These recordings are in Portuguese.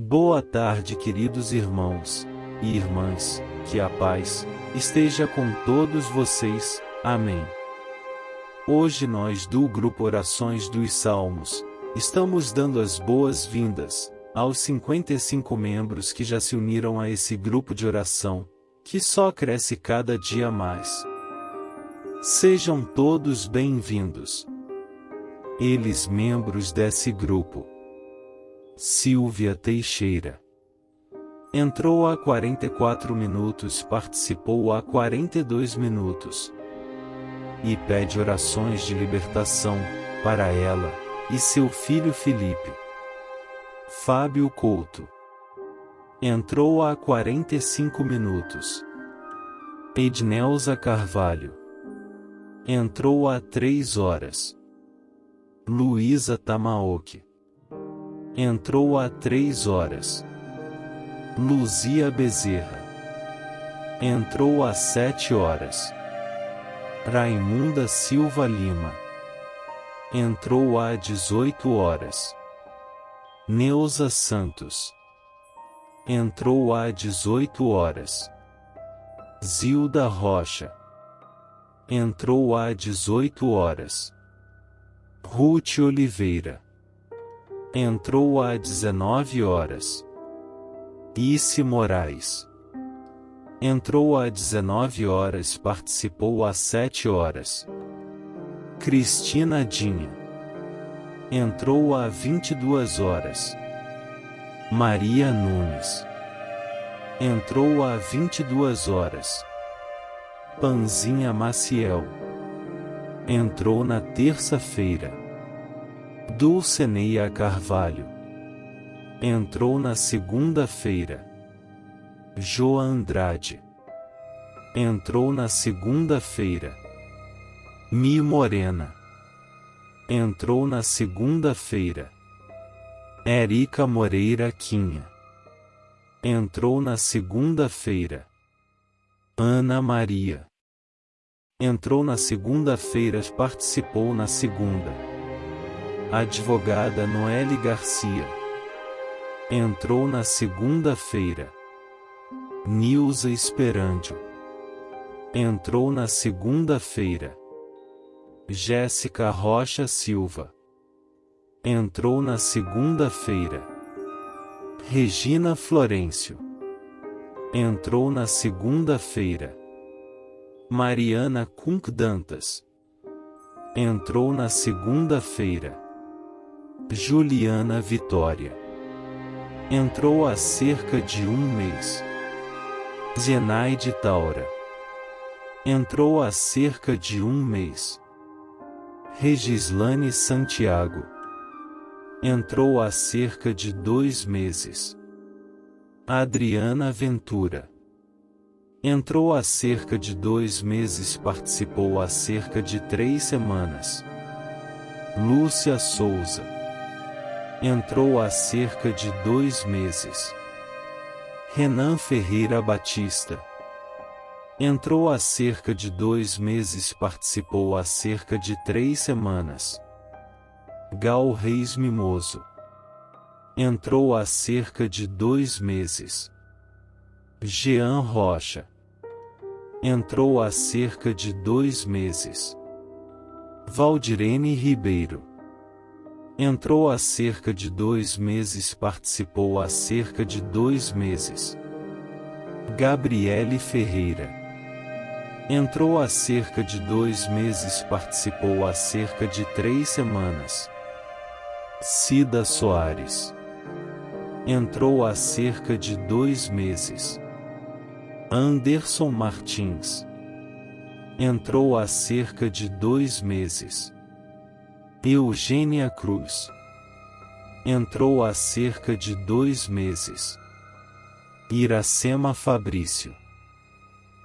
Boa tarde, queridos irmãos e irmãs, que a paz esteja com todos vocês. Amém. Hoje nós do grupo Orações dos Salmos estamos dando as boas-vindas aos 55 membros que já se uniram a esse grupo de oração, que só cresce cada dia mais. Sejam todos bem-vindos. Eles membros desse grupo. Silvia Teixeira. Entrou há 44 minutos, participou há 42 minutos. E pede orações de libertação para ela e seu filho Felipe. Fábio Couto. Entrou há 45 minutos. Ednelza Carvalho. Entrou há 3 horas. Luísa Tamaoki. Entrou há três horas. Luzia Bezerra. Entrou há sete horas. Raimunda Silva Lima. Entrou há 18 horas. Neuza Santos. Entrou há 18 horas. Zilda Rocha. Entrou há 18 horas. Ruth Oliveira. Entrou às 19 horas. Isse Moraes. Entrou às 19 horas participou às 7 horas. Cristina Dinha. Entrou às 22 horas. Maria Nunes. Entrou às 22 horas. Panzinha Maciel entrou na terça-feira. Dulceneia Carvalho entrou na segunda-feira. Joa Andrade entrou na segunda-feira. Mi Morena entrou na segunda-feira. Érica Moreira Quinha entrou na segunda-feira. Ana Maria Entrou na segunda-feira, participou na segunda. Advogada Noelle Garcia. Entrou na segunda-feira. Nilza Esperandio. Entrou na segunda-feira. Jéssica Rocha Silva. Entrou na segunda-feira. Regina Florencio. Entrou na segunda-feira. Mariana Kunk Dantas. Entrou na segunda-feira. Juliana Vitória. Entrou há cerca de um mês. Zenaide Taura. Entrou há cerca de um mês. Regislane Santiago. Entrou há cerca de dois meses. Adriana Ventura Entrou há cerca de dois meses participou há cerca de três semanas. Lúcia Souza. Entrou há cerca de dois meses. Renan Ferreira Batista. Entrou há cerca de dois meses participou há cerca de três semanas. Gal Reis Mimoso. Entrou há cerca de dois meses. Jean Rocha. Entrou há cerca de dois meses. Valdirene Ribeiro. Entrou há cerca de dois meses participou há cerca de dois meses. Gabriele Ferreira. Entrou há cerca de dois meses participou há cerca de três semanas. Cida Soares. Entrou há cerca de dois meses. Anderson Martins. Entrou há cerca de dois meses. Eugênia Cruz. Entrou há cerca de dois meses. Iracema Fabrício.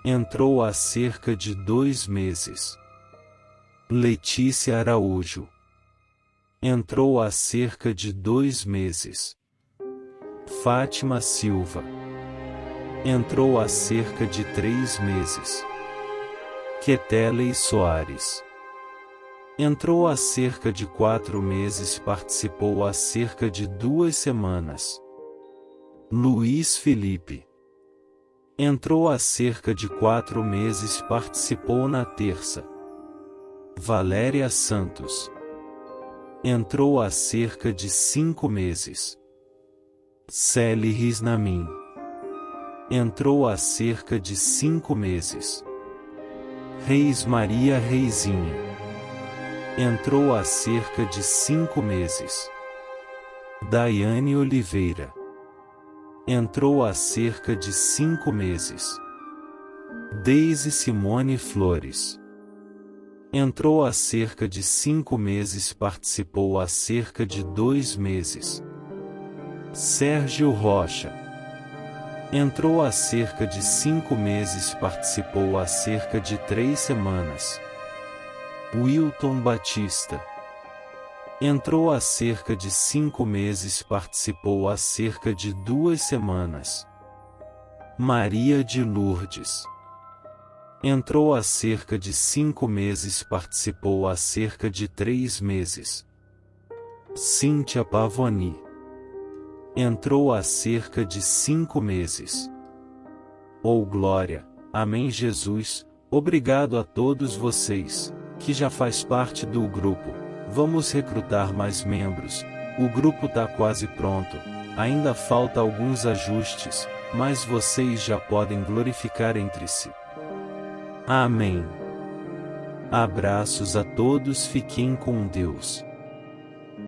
Entrou há cerca de dois meses. Letícia Araújo. Entrou há cerca de dois meses. Fátima Silva entrou há cerca de três meses. Keteley Soares entrou há cerca de quatro meses participou há cerca de duas semanas. Luiz Felipe. Entrou há cerca de quatro meses participou na terça. Valéria Santos. Entrou há cerca de cinco meses. Celi Risnamin. Entrou há cerca de cinco meses. Reis Maria Reizinha. Entrou há cerca de cinco meses. Daiane Oliveira. Entrou há cerca de cinco meses. Deise Simone Flores. Entrou há cerca de cinco meses participou há cerca de dois meses. Sérgio Rocha. Entrou há cerca de cinco meses participou há cerca de três semanas. Wilton Batista. Entrou há cerca de cinco meses participou há cerca de duas semanas. Maria de Lourdes. Entrou há cerca de cinco meses participou há cerca de três meses. Cíntia Pavoni. Entrou há cerca de cinco meses. Oh glória, Amém Jesus, obrigado a todos vocês, que já faz parte do grupo. Vamos recrutar mais membros. O grupo tá quase pronto. Ainda falta alguns ajustes, mas vocês já podem glorificar entre si. Amém. Abraços a todos, fiquem com Deus.